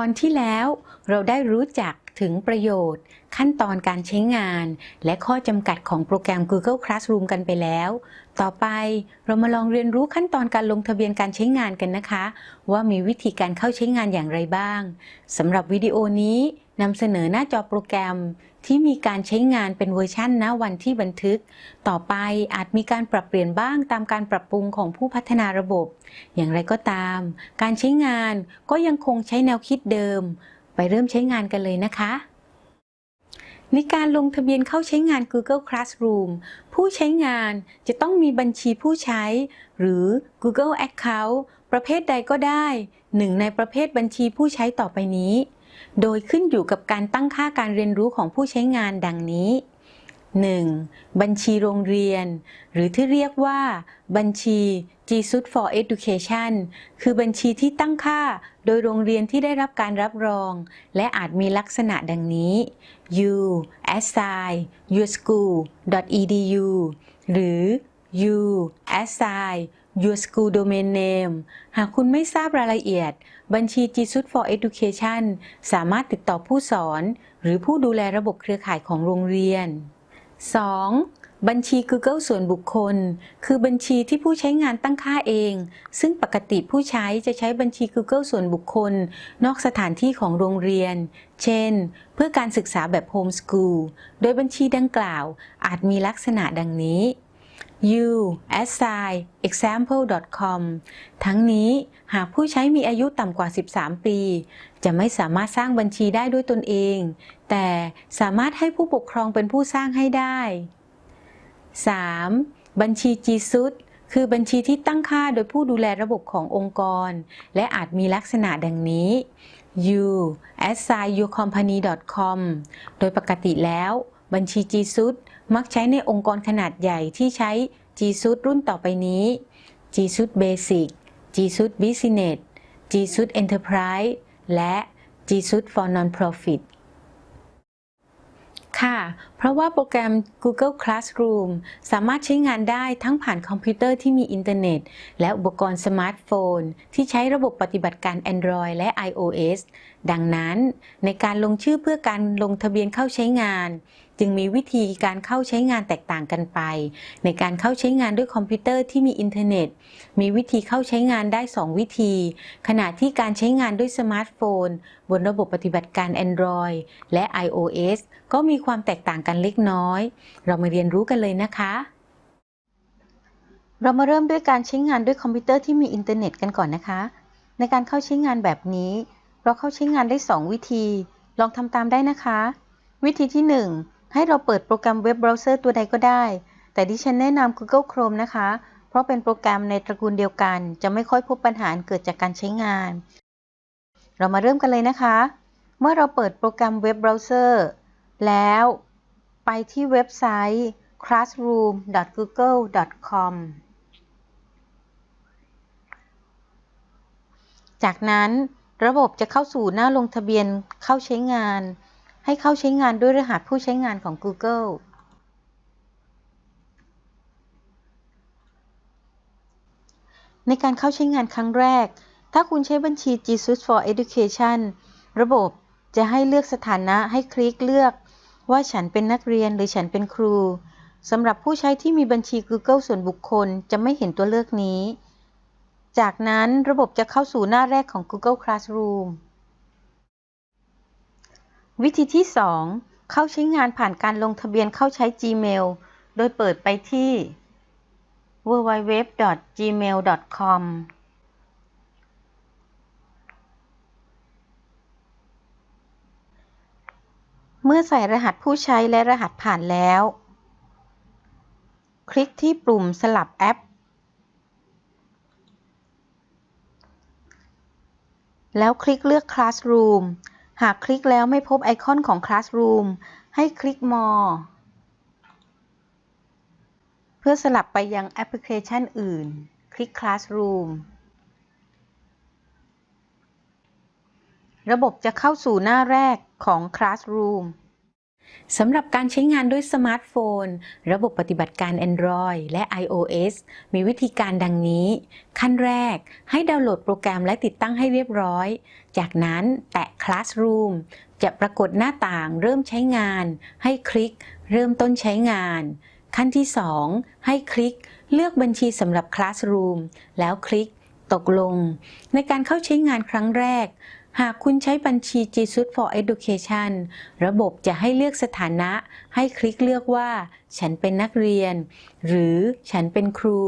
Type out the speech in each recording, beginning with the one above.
อนที่แล้วเราได้รู้จักถึงประโยชน์ ขั้นตอนการใช้งาน และข้อจำกัดของโปรแกรม Google Classroom กันไปแล้ว ต่อไปเรามาลองเรียนรู้ขั้นตอนการลงทะเบียนการใช้งานกันนะคะ ว่ามีวิธีการเข้าใช้งานอย่างไรบ้างสำหรับวิดีโอนี้นำเสนอหน้าจอโปรแกรม ที่มีการใช้งานเป็นเวอร์ชันณวันที่บันทึก ต่อไปอาจมีการปรับเปลี่ยนบ้างตามการปรับปรุงของผู้พัฒนาระบบ อย่างไรก็ตาม การใช้งานก็ยังคงใช้แนวคิดเดิม ไปเริ่มใช้งานกันเลยนะคะในการลงทะเบียนเข้าใช้งาน Google Classroom ผู้ใช้งานจะต้องมีบัญชีผู้ใช้ หรือ Google Account ประเภทใดก็ได้ หนึ่งในประเภทบัญชีผู้ใช้ต่อไปนี้ โดยขึ้นอยู่กับการตั้งค่าการเรียนรู้ของผู้ใช้งานดังนี้ 1. บัญชีโรงเรียน หรือที่เรียกว่า บัญชี G Suite for Education คือบัญชีที่ตั้งค่าโดยโรงเรียนที่ได้รับการรับรอง และอาจมีลักษณะดังนี้ u assign your school edu หรือ u assign your school domain name หากคุณไม่ทราบรายละเอียด บัญชี g s u i t for Education สามารถติดต่อผู้สอน หรือผู้ดูแลระบบเครือข่ายของโรงเรียน 2. บัญชี Google ส่วนบุคคล คือบัญชีที่ผู้ใช้งานตั้งค่าเอง ซึ่งปกติผู้ใช้จะใช้บัญชี Google ส่วนบุคคล นอกสถานที่ของโรงเรียน เช่น เพื่อการศึกษาแบบโฮมส o ูล โดยบัญชีดังกล่าว อาจมีลักษณะดังนี้ u a s i example.com ทั้งนี้หากผู้ใช้มีอายุต่ำกว่า 13 ปี จะไม่สามารถสร้างบัญชีได้ด้วยตนเอง แต่สามารถให้ผู้ปกครองเป็นผู้สร้างให้ได้ 3. บัญชี G Suite คือบัญชีที่ตั้งค่าโดยผู้ดูแลระบบขององค์กร และอาจมีลักษณะดังนี้ u a s i your company com โดยปกติแล้ว บัญชี G Suite มักใช้ในองค์กรขนาดใหญ่ที่ใช้ G Suite รุ่นต่อไปนี้ G Suite Basic G Suite Business G Suite Enterprise และ G Suite for Non-Profit ค่ะ เพราะว่าโปรแกรม Google Classroom สามารถใช้งานได้ทั้งผ่านคอมพิวเตอร์ที่มีอินเทอร์เน็ต และอุปกรณ์สมาร์ทโฟน ที่ใช้ระบบปฏิบัติการ Android และ iOS ดังนั้น ในการลงชื่อเพื่อการลงทะเบียนเข้าใช้งาน จึงมีวิธีการเข้าใช้งานแตกต่างกันไป ในการเข้าใช้งานด้วยคอมพิวเตอร์ที่มีอินเทอร์เน็ต มีวิธีเข้าใช้งานได้ 2 วิธี ขณะที่การใช้งานด้วยสมาร์ทโฟน บนระบบปฏิบัติการ Android และ iOS ก็มีความแตกต่างกันเล็กน้อย เรามาเรียนรู้กันเลยนะคะ เรามาเริ่มด้วยการใช้งานด้วยคอมพิวเตอร์ที่มีอินเทอร์เน็ตกันก่อนนะคะ ในการเข้าใช้งานแบบนี้ เราเข้าใช้งานได้ 2 วิธี ลองทำตามได้นะคะ วิธีที่ 1 ให้เราเปิดโปรแกรมเว็บเบราว์เซอร์ตัวใดก็ได้ แต่ดิฉันแนะนำ Google Chrome นะคะ เพราะเป็นโปรแกรมในตระกูลเดียวกัน จะไม่ค่อยพบปัญหาเกิดจากการใช้งาน เรามาเริ่มกันเลยนะคะ เมื่อเราเปิดโปรแกรมเว็บเบราว์เซอร์แล้วไปที่เว็บไซต์ classroom.google.com จากนั้นระบบจะเข้าสู่หน้าลงทะเบียนเข้าใช้งาน ให้เข้าใช้งานด้วยรหัสผู้ใช้งานของ Google ในการเข้าใช้งานครั้งแรก ถ้าคุณใช้บัญชี G Suite for Education ระบบจะให้เลือกสถานะให้คลิกเลือกว่าฉันเป็นนักเรียนหรือฉันเป็นครู สำหรับผู้ใช้ที่มีบัญชี Google ส่วนบุคคลจะไม่เห็นตัวเลือกนี้ จากนั้นระบบจะเข้าสู่หน้าแรกของ Google Classroom วิธีที่ 2 เข้าใช้งานผ่านการลงทะเบียนเข้าใช้ Gmail โดยเปิดไปที่ www.gmail.com เมื่อใส่รหัสผู้ใช้และรหัสผ่านแล้ว คลิกที่ปุ่มสลับแอป แล้วคลิกเลือก Classroom หากคลิกแล้วไม่พบไอคอนของ Classroom ให้คลิก More เพื่อสลับไปยังแอปพลิเคชันอื่น คลิก Classroom ระบบจะเข้าสู่หน้าแรกของ Classroom สำหรับการใช้งานด้วยสมาร์ทโฟน ระบบปฏิบัติการ Android และ iOS มีวิธีการดังนี้ ขั้นแรก ให้ดาวน์โหลดโปรแกรมและติดตั้งให้เรียบร้อย จากนั้นแตะ Classroom จะปรากฏหน้าต่างเริ่มใช้งาน ให้คลิก เริ่มต้นใช้งาน ขั้นที่ 2 ให้คลิก เลือกบัญชีสำหรับ Classroom แล้วคลิก ตกลง ในการเข้าใช้งานครั้งแรก หากคุณใช้บัญชี g s u i t for Education ระบบจะให้เลือกสถานะ ให้คลิกเลือกว่า ฉันเป็นนักเรียน หรือฉันเป็นครู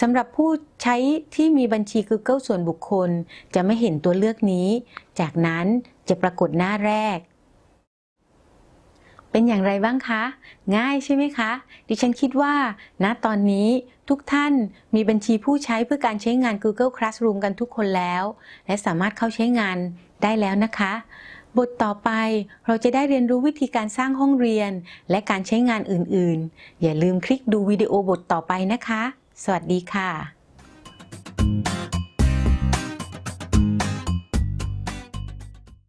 สำหรับผู้ใช้ที่มีบัญชี Google ส่วนบุคคล จะไม่เห็นตัวเลือกนี้ จากนั้นจะปรากฏหน้าแรก เป็นอย่างไรบ้างคะ ง่ายใช่ไหมคะ ดิฉันคิดว่าณตอนนี้ทุกท่านมีบัญชีผู้ใช้เพื่อการใช้งาน Google Classroom กันทุกคนแล้ว และสามารถเข้าใช้งานได้แล้วนะคะ บทต่อไปเราจะได้เรียนรู้วิธีการสร้างห้องเรียน และการใช้งานอื่นๆ อย่าลืมคลิกดูวิดีโอบทต่อไปนะคะ สวัสดีค่ะ